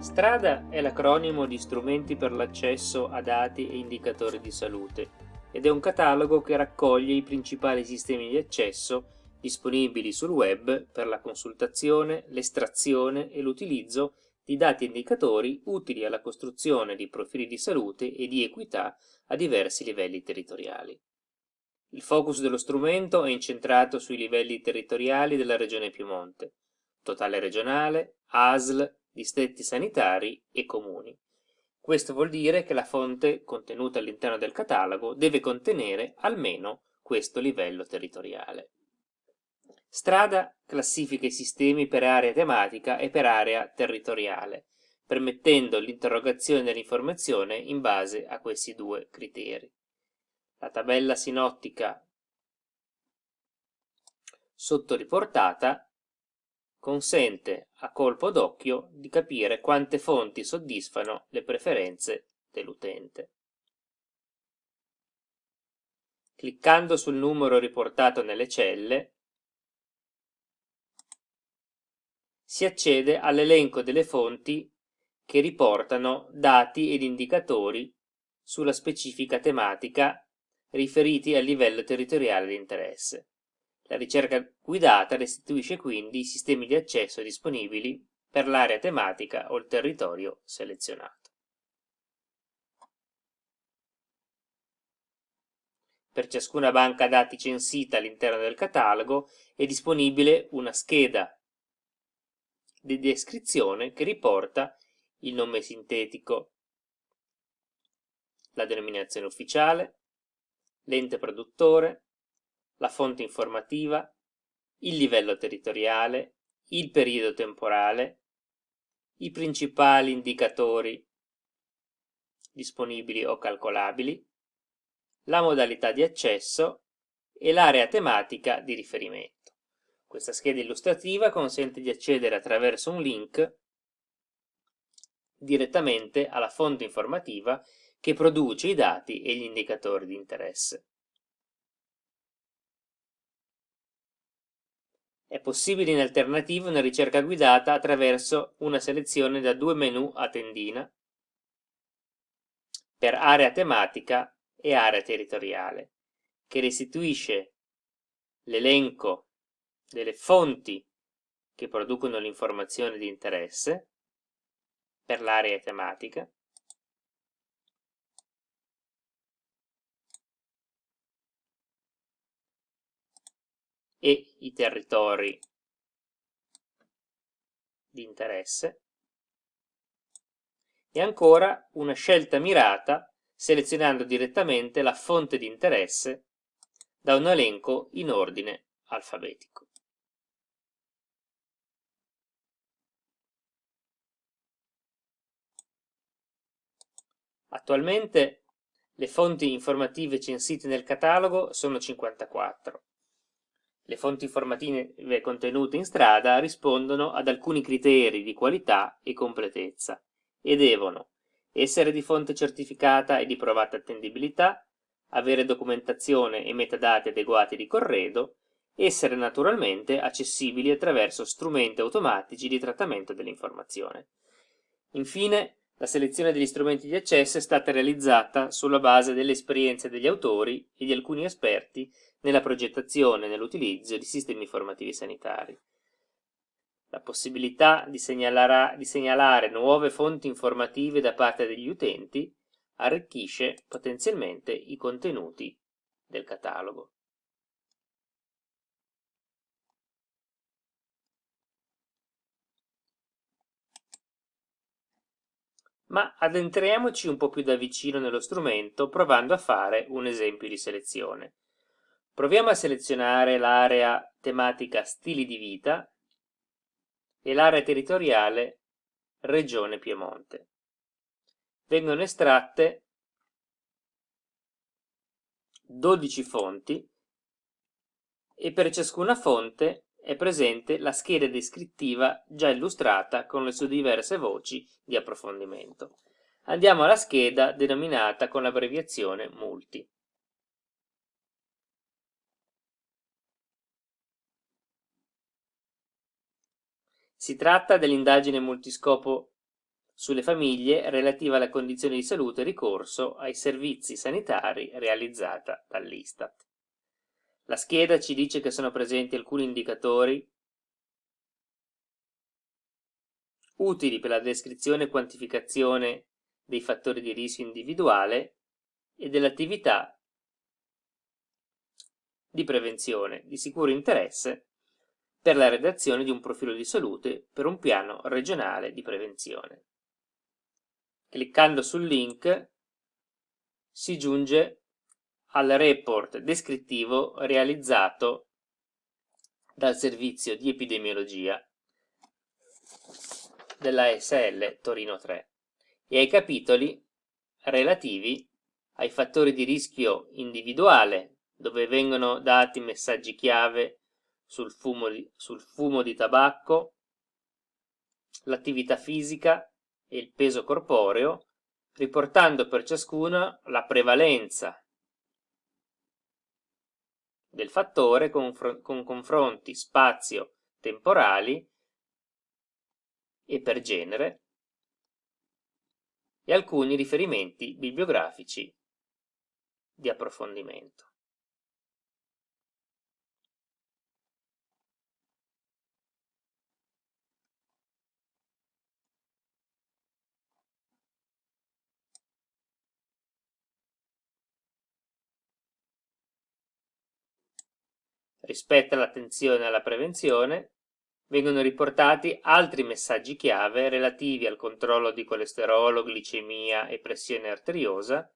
Strada è l'acronimo di strumenti per l'accesso a dati e indicatori di salute ed è un catalogo che raccoglie i principali sistemi di accesso disponibili sul web per la consultazione, l'estrazione e l'utilizzo di dati e indicatori utili alla costruzione di profili di salute e di equità a diversi livelli territoriali. Il focus dello strumento è incentrato sui livelli territoriali della Regione Piemonte, totale regionale, ASL, distretti sanitari e comuni. Questo vuol dire che la fonte contenuta all'interno del catalogo deve contenere almeno questo livello territoriale. Strada classifica i sistemi per area tematica e per area territoriale, permettendo l'interrogazione dell'informazione in base a questi due criteri. La tabella sinottica sottoriportata consente a colpo d'occhio di capire quante fonti soddisfano le preferenze dell'utente. Cliccando sul numero riportato nelle celle si accede all'elenco delle fonti che riportano dati ed indicatori sulla specifica tematica riferiti al livello territoriale di interesse. La ricerca guidata restituisce quindi i sistemi di accesso disponibili per l'area tematica o il territorio selezionato. Per ciascuna banca dati censita all'interno del catalogo è disponibile una scheda di descrizione che riporta il nome sintetico, la denominazione ufficiale, l'ente produttore, la fonte informativa, il livello territoriale, il periodo temporale, i principali indicatori disponibili o calcolabili, la modalità di accesso e l'area tematica di riferimento. Questa scheda illustrativa consente di accedere attraverso un link direttamente alla fonte informativa che produce i dati e gli indicatori di interesse. È possibile in alternativa una ricerca guidata attraverso una selezione da due menu a tendina per area tematica e area territoriale, che restituisce l'elenco delle fonti che producono l'informazione di interesse per l'area tematica e i territori di interesse e ancora una scelta mirata selezionando direttamente la fonte di interesse da un elenco in ordine alfabetico. Attualmente le fonti informative censite nel catalogo sono 54. Le fonti informative contenute in strada rispondono ad alcuni criteri di qualità e completezza e devono essere di fonte certificata e di provata attendibilità, avere documentazione e metadati adeguati di corredo, essere naturalmente accessibili attraverso strumenti automatici di trattamento dell'informazione. Infine, la selezione degli strumenti di accesso è stata realizzata sulla base delle esperienze degli autori e di alcuni esperti nella progettazione e nell'utilizzo di sistemi informativi sanitari. La possibilità di, di segnalare nuove fonti informative da parte degli utenti arricchisce potenzialmente i contenuti del catalogo. Ma addentriamoci un po' più da vicino nello strumento provando a fare un esempio di selezione. Proviamo a selezionare l'area tematica stili di vita e l'area territoriale regione Piemonte. Vengono estratte 12 fonti e per ciascuna fonte è presente la scheda descrittiva già illustrata con le sue diverse voci di approfondimento. Andiamo alla scheda denominata con l'abbreviazione multi. Si tratta dell'indagine multiscopo sulle famiglie relativa alle condizioni di salute e ricorso ai servizi sanitari realizzata dall'Istat. La scheda ci dice che sono presenti alcuni indicatori utili per la descrizione e quantificazione dei fattori di rischio individuale e dell'attività di prevenzione di sicuro interesse per la redazione di un profilo di salute per un piano regionale di prevenzione. Cliccando sul link si giunge al report descrittivo realizzato dal servizio di epidemiologia della SL Torino 3 e ai capitoli relativi ai fattori di rischio individuale, dove vengono dati messaggi chiave sul fumo di, sul fumo di tabacco, l'attività fisica e il peso corporeo, riportando per ciascuna la prevalenza del fattore con, con confronti spazio-temporali e per genere, e alcuni riferimenti bibliografici di approfondimento. Rispetto all'attenzione alla prevenzione, vengono riportati altri messaggi chiave relativi al controllo di colesterolo, glicemia e pressione arteriosa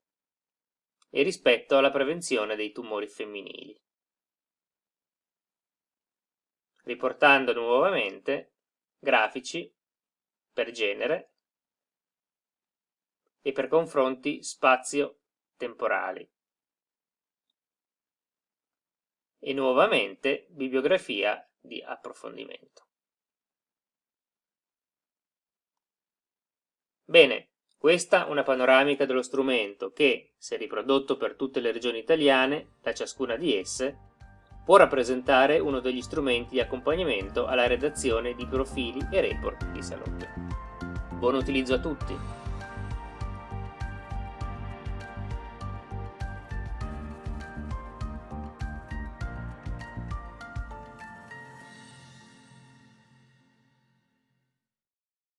e rispetto alla prevenzione dei tumori femminili. Riportando nuovamente grafici per genere e per confronti spazio-temporali. E nuovamente bibliografia di approfondimento. Bene, questa è una panoramica dello strumento che, se riprodotto per tutte le regioni italiane, da ciascuna di esse, può rappresentare uno degli strumenti di accompagnamento alla redazione di profili e report di salute. Buon utilizzo a tutti!